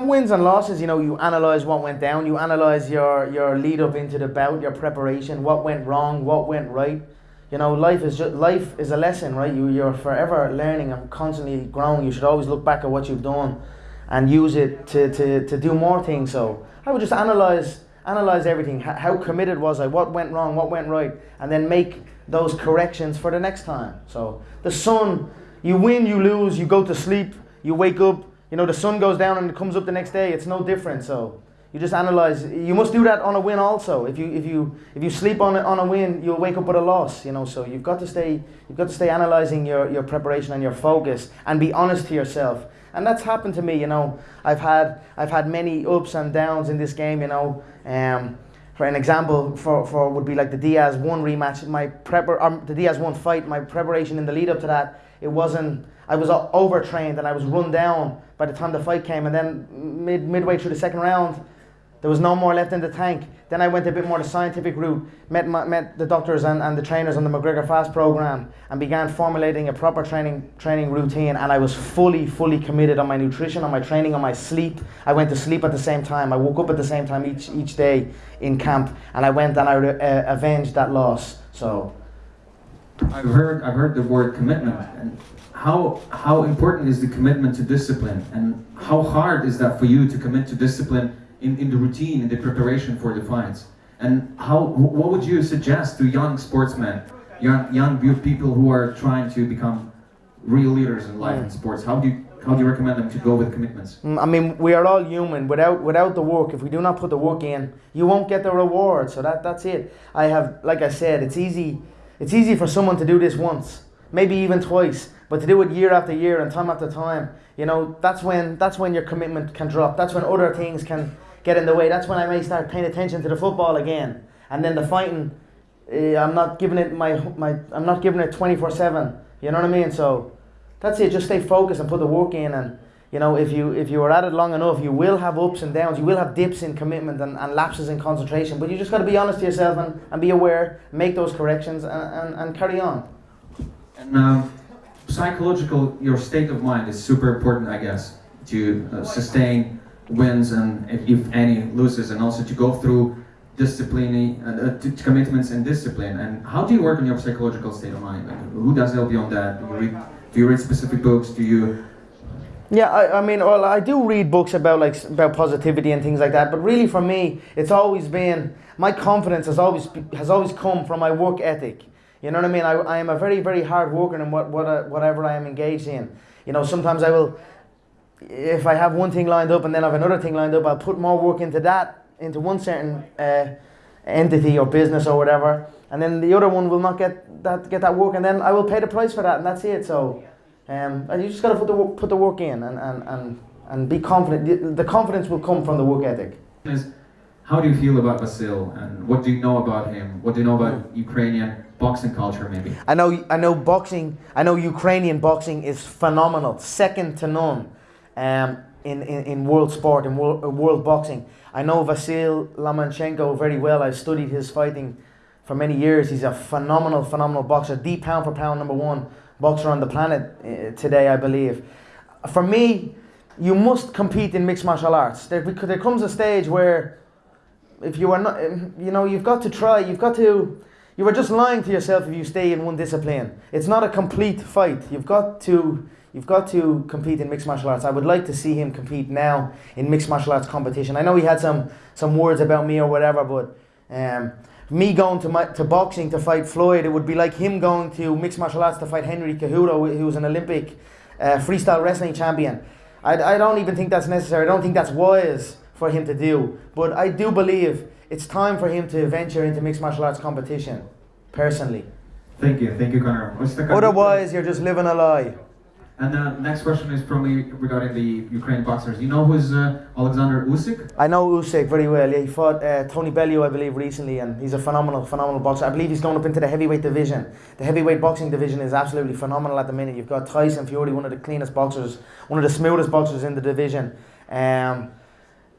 Wins and losses, you know, you analyze what went down, you analyze your your lead up into the bout, your preparation, what went wrong, what went right. You know, life is just life is a lesson, right? You you're forever learning and constantly growing. You should always look back at what you've done and use it to, to, to do more things. So I would just analyze analyze everything. How, how committed was I? What went wrong? What went right? And then make those corrections for the next time. So the sun, you win, you lose, you go to sleep, you wake up. You know the sun goes down and it comes up the next day. It's no different. So you just analyze. You must do that on a win also. If you if you if you sleep on a, on a win, you'll wake up with a loss. You know. So you've got to stay you've got to stay analyzing your your preparation and your focus and be honest to yourself and that's happened to me. You know, I've had I've had many ups and downs in this game. You know, um, for an example, for, for would be like the Diaz one rematch. My prepar um, the Diaz one fight. My preparation in the lead up to that, it wasn't. I was overtrained and I was run down by the time the fight came. And then mid midway through the second round, there was no more left in the tank. Then I went a bit more the scientific route, met, met the doctors and, and the trainers on the McGregor Fast program, and began formulating a proper training training routine. And I was fully, fully committed on my nutrition, on my training, on my sleep. I went to sleep at the same time. I woke up at the same time each each day in camp, and I went and I uh, avenged that loss. So. I've heard I've heard the word commitment and how how important is the commitment to discipline and how hard is that for you to commit to discipline in, in the routine, in the preparation for the fights? And how, what would you suggest to young sportsmen, young, young people who are trying to become real leaders in life and sports? How do you, how do you recommend them to go with commitments? Mm, I mean, we are all human. Without without the work, if we do not put the work in, you won't get the reward. So that that's it. I have, like I said, it's easy. It's easy for someone to do this once, maybe even twice, but to do it year after year and time after time, you know, that's when that's when your commitment can drop. That's when other things can get in the way. That's when I may start paying attention to the football again. And then the fighting, uh, I'm not giving it my my. I'm not giving it 24 seven. You know what I mean? So that's it. Just stay focused and put the work in. And you know, if you if you are at it long enough, you will have ups and downs. You will have dips in commitment and, and lapses in concentration. But you just got to be honest to yourself and, and be aware, make those corrections, and, and, and carry on. And um, psychological, your state of mind is super important, I guess, to uh, sustain wins and if, if, any loses and also to go through discipline uh, to commitments and discipline and how do you work on your psychological state of mind like, who does help you on that do you read, do you read specific books do you yeah, I, I mean, well, I do read books about like about positivity and things like that. But really, for me, it's always been my confidence has always has always come from my work ethic. You know what I mean? I, I am a very very hard worker in what what uh, whatever I am engaged in. You know, sometimes I will if I have one thing lined up and then I have another thing lined up, I'll put more work into that, into one certain uh, entity or business or whatever, and then the other one will not get that get that work, and then I will pay the price for that, and that's it. So, um, and you just got to put the work, put the work in and, and, and, and be confident. The, the confidence will come from the work ethic. How do you feel about Vasil, and what do you know about him? What do you know about Ukrainian boxing culture, maybe? I know, I know boxing. I know Ukrainian boxing is phenomenal, second to none um, in, in, in world sport, in world, world boxing. I know Vasil Lomachenko very well. I've studied his fighting for many years. He's a phenomenal, phenomenal boxer, the pound for pound number one boxer on the planet uh, today, I believe. For me, you must compete in mixed martial arts. There, there comes a stage where if you are not, um, you know, you've got to try, you've got to, you are just lying to yourself if you stay in one discipline. It's not a complete fight. You've got to You've got to compete in mixed martial arts. I would like to see him compete now in mixed martial arts competition. I know he had some some words about me or whatever, but um, me going to my, to boxing to fight Floyd, it would be like him going to mixed martial arts to fight Henry Cejudo, who was an Olympic uh, freestyle wrestling champion. I, I don't even think that's necessary. I don't think that's wise for him to do. But I do believe it's time for him to venture into mixed martial arts competition, personally. Thank you, thank you, Conor. Otherwise, you're just living a lie. And the next question is from me regarding the Ukrainian boxers. You know who's uh, Alexander Usyk? I know Usyk very well. Yeah, he fought uh, Tony Bellew, I believe, recently, and he's a phenomenal, phenomenal boxer. I believe he's going up into the heavyweight division. The heavyweight boxing division is absolutely phenomenal at the minute. You've got Tyson Fury, one of the cleanest boxers, one of the smoothest boxers in the division. Um,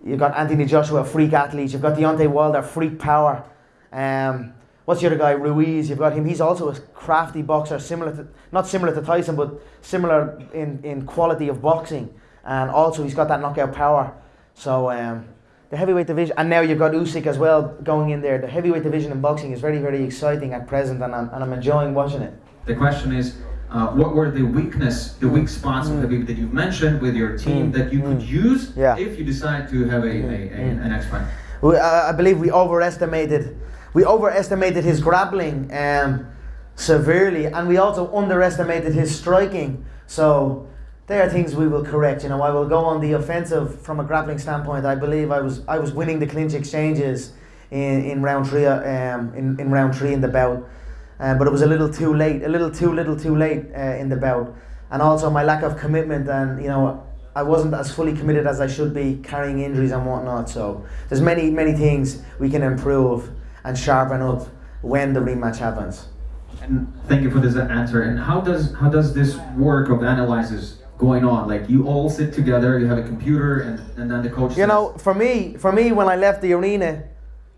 you've got Anthony Joshua, freak athlete. You've got Deontay Wilder, freak power. Um, what's the other guy? Ruiz. You've got him. He's also a crafty boxer, similar to not similar to Tyson, but similar in in quality of boxing, and also he's got that knockout power. So um, the heavyweight division, and now you've got Usyk as well going in there. The heavyweight division in boxing is very, very exciting at present, and I'm, and I'm enjoying watching it. The question is, uh, what were the weakness, the weak spots Mm. that you've mentioned with your team Mm, that you could mm. use Yeah. if you decide to have a, a, a Mm, an next fight? We, uh, I believe we overestimated we overestimated his grappling um, severely, and we also underestimated his striking. So there are things we will correct. You know, I will go on the offensive from a grappling standpoint. I believe I was I was winning the clinch exchanges in, in round three um, in, in round three in the bout, um, but it was a little too late, a little too little too late uh, in the bout, and also my lack of commitment and you know. I wasn't as fully committed as I should be, carrying injuries and whatnot. So there's many, many things we can improve and sharpen up when the rematch happens. And thank you for this answer. And how does how does this work of analysis going on? Like you all sit together, you have a computer, and, and then the coach. You says- know, for me, for me, when I left the arena,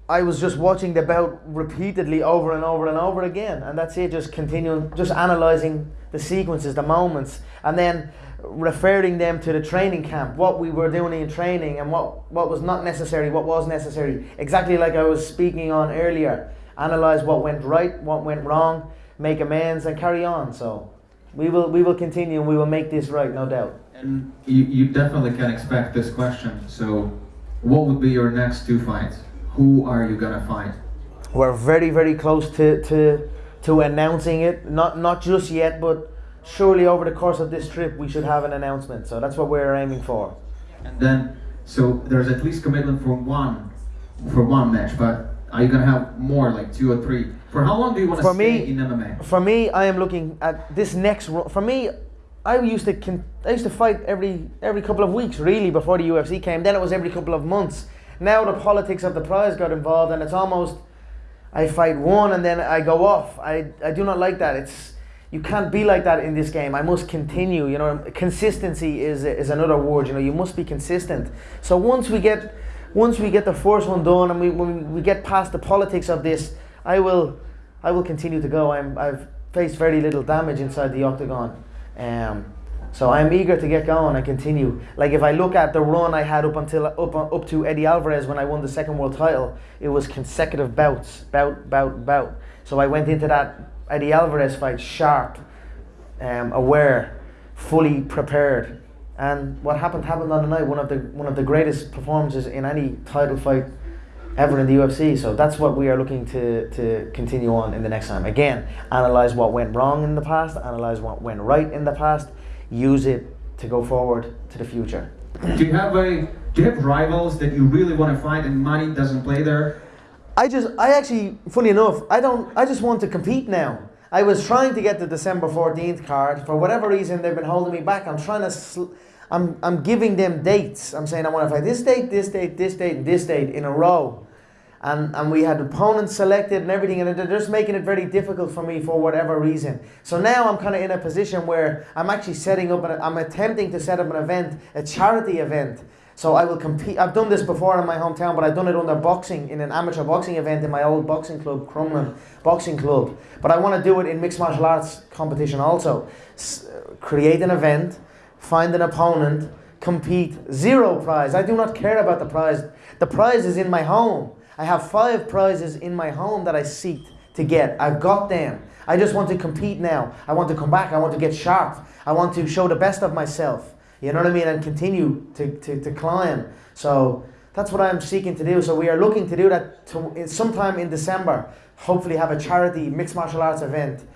I was just watching the bout repeatedly over and over and over again, and that's it. Just continuing, just analyzing the sequences, the moments, and then referring them to the training camp, what we were doing in training, and what what was not necessary, what was necessary. Exactly like I was speaking on earlier. Analyze what went right, what went wrong, make amends, and carry on. So. We will, we will continue and we will make this right, no doubt. And you, you definitely can expect this question. So, what would be your next two fights? Who are you gonna fight? We're very, very close to, to, to announcing it. Not, not just yet, but surely over the course of this trip, we should have an announcement. So that's what we're aiming for. And then, so there's at least commitment for one, for one match. But are you gonna have more, like two or three? For how long do you want to stay me- in MMA? For me, I am looking at this next. For me, I used to I used to fight every every couple of weeks, really, before the UFC came. Then it was every couple of months. Now the politics of the prize got involved, and it's almost I fight one and then I go off. I, I do not like that. It's you can't be like that in this game. I must continue. You know, consistency is is another word. You know, you must be consistent. So once we get once we get the first one done and we when we get past the politics of this, I will I will continue to go. I'm I've faced very little damage inside the octagon. Um, so I'm eager to get going and continue. Like if I look at the run I had up until up up to Eddie Alvarez when I won the second world title, it was consecutive bouts, bout, bout, bout. So I went into that Eddie Alvarez fight sharp, um, aware, fully prepared. And what happened happened on the night. One of the one of the greatest performances in any title fight ever in the UFC. So that's what we are looking to, to continue on in the next time. Again, analyze what went wrong in the past, analyze what went right in the past, use it to go forward to the future. Do you have a do you have rivals that you really want to fight and money doesn't play there? I just, I actually, funny enough, I don't, I just want to compete now. I was trying to get the December 14th card. For whatever reason, they've been holding me back. I'm trying to, sl- I'm, I'm giving them dates. I'm saying I want to fight this date, this date, this date, and this date in a row. And, and we had opponents selected and everything, and they're just making it very difficult for me for whatever reason. So now I'm kind of in a position where I'm actually setting up, an, I'm attempting to set up an event, a charity event. So I will compete. I've done this before in my hometown, but I've done it under boxing in an amateur boxing event in my old boxing club, Crumlin Boxing Club. But I want to do it in mixed martial arts competition also. S- create an event, find an opponent, compete. Zero prize. I do not care about the prize. The prize is in my home. I have five prizes in my home that I seek to get. I've got them. I just want to compete now. I want to come back. I want to get sharp. I want to show the best of myself. You know what I mean? And continue to, to, to climb. So that's what I'm seeking to do. So we are looking to do that to, sometime in December. Hopefully, have a charity mixed martial arts event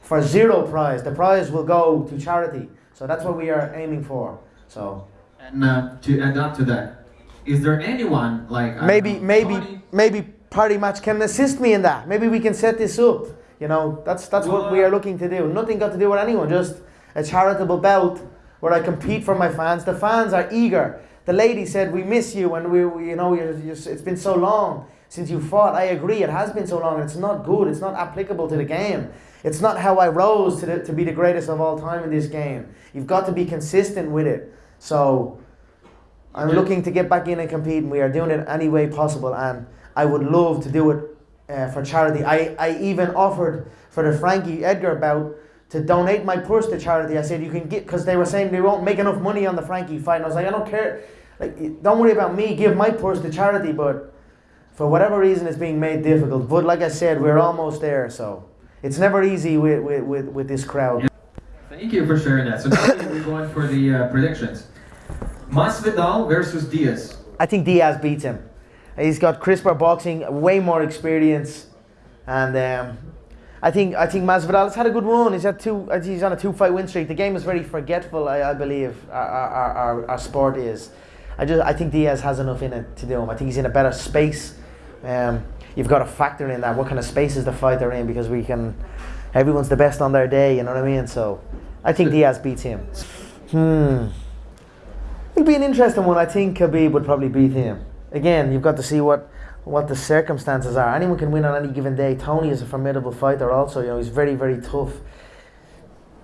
for zero prize. The prize will go to charity. So that's what we are aiming for. So And uh, to add up to that, is there anyone like maybe maybe Tony? Maybe party match can assist me in that. Maybe we can set this up. You know, that's that's what we are looking to do. Nothing got to do with anyone. Just a charitable belt where I compete for my fans. The fans are eager. The lady said, "We miss you, and we, we you know, you're, you're, it's been so long since you fought." I agree. It has been so long. and It's not good. It's not applicable to the game. It's not how I rose to, the, to be the greatest of all time in this game. You've got to be consistent with it. So I'm Okay. looking to get back in and compete, and we are doing it any way possible. And I would love to do it uh, for charity. I, I even offered for the Frankie Edgar bout to donate my purse to charity. I said you can get because they were saying they won't make enough money on the Frankie fight. And I was like, I don't care. like don't worry about me. Give my purse to charity, but for whatever reason, it's being made difficult. But like I said, we're almost there, so it's never easy with with, with, with this crowd. Thank you for sharing that. So now we're going for the uh, predictions. Masvidal versus Diaz. I think Diaz beats him. He's got crisper boxing, way more experience, and um, I think I think Masvidal has had a good run. He's had two. He's on a two-fight win streak. The game is very forgetful. I, I believe our, our, our, our sport is. I just I think Diaz has enough in it to do him. I think he's in a better space. Um, you've got to factor in that. What kind of space is the fighter in? Because we can. Everyone's the best on their day. You know what I mean? So, I think Diaz beats him. Hmm. It'll be an interesting one. I think Khabib would probably beat him. Again, you've got to see what what the circumstances are. Anyone can win on any given day. Tony is a formidable fighter. Also, you know, he's very very tough.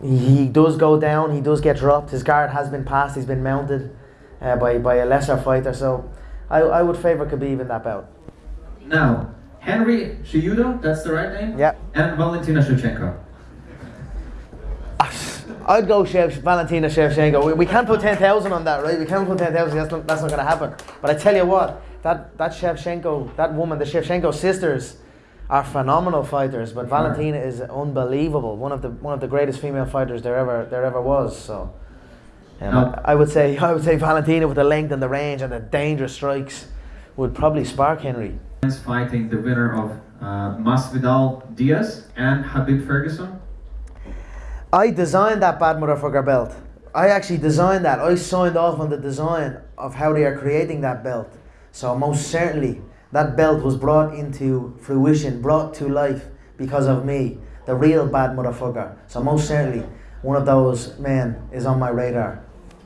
He does go down. He does get dropped. His guard has been passed. He's been mounted uh, by by a lesser fighter. So, I, I would favour Khabib in that bout. Now, Henry Cejudo, that's the right name? Yeah. And Valentina Shevchenko. I'd go Shev, Valentina Shevchenko. We, we can't put 10,000 on that, right? We can't put 10,000. That's not, that's not going to happen. But I tell you what, that, that Shevchenko, that woman, the Shevchenko sisters are phenomenal fighters. But Valentina is unbelievable. One of the one of the greatest female fighters there ever there ever was. So um, Now- I, I would say I would say Valentina with the length and the range and the dangerous strikes would probably spark Henry. Fighting the winner of uh, Masvidal Diaz and Khabib Ferguson. I designed that bad motherfucker belt. I actually designed that. I signed off on the design of how they are creating that belt. So most certainly that belt was brought into fruition, brought to life because of me, the real bad motherfucker. So most certainly one of those men is on my radar.